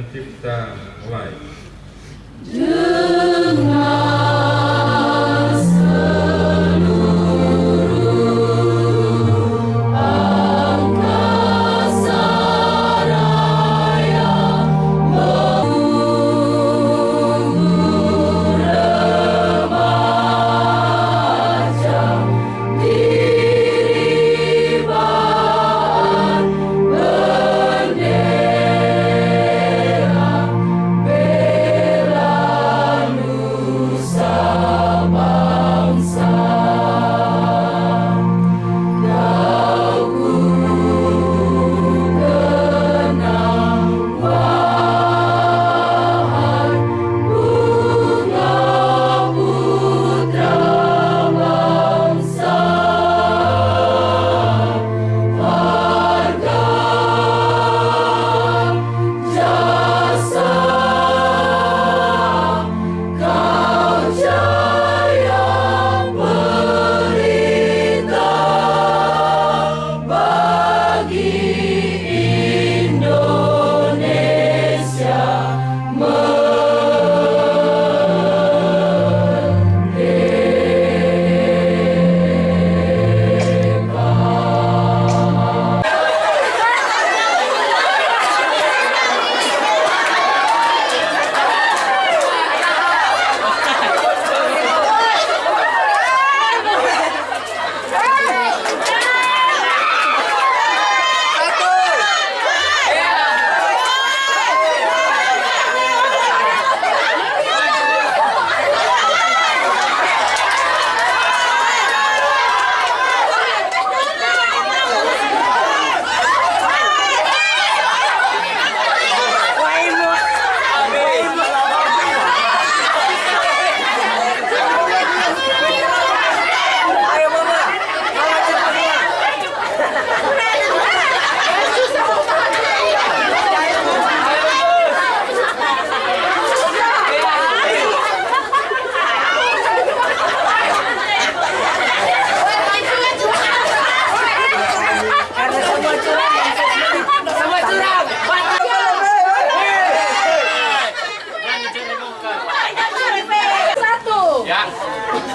pencipta mulai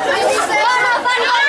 你是谁